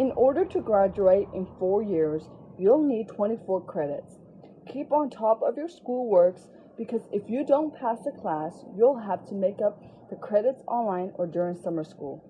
In order to graduate in four years, you'll need 24 credits. Keep on top of your schoolworks because if you don't pass a class, you'll have to make up the credits online or during summer school.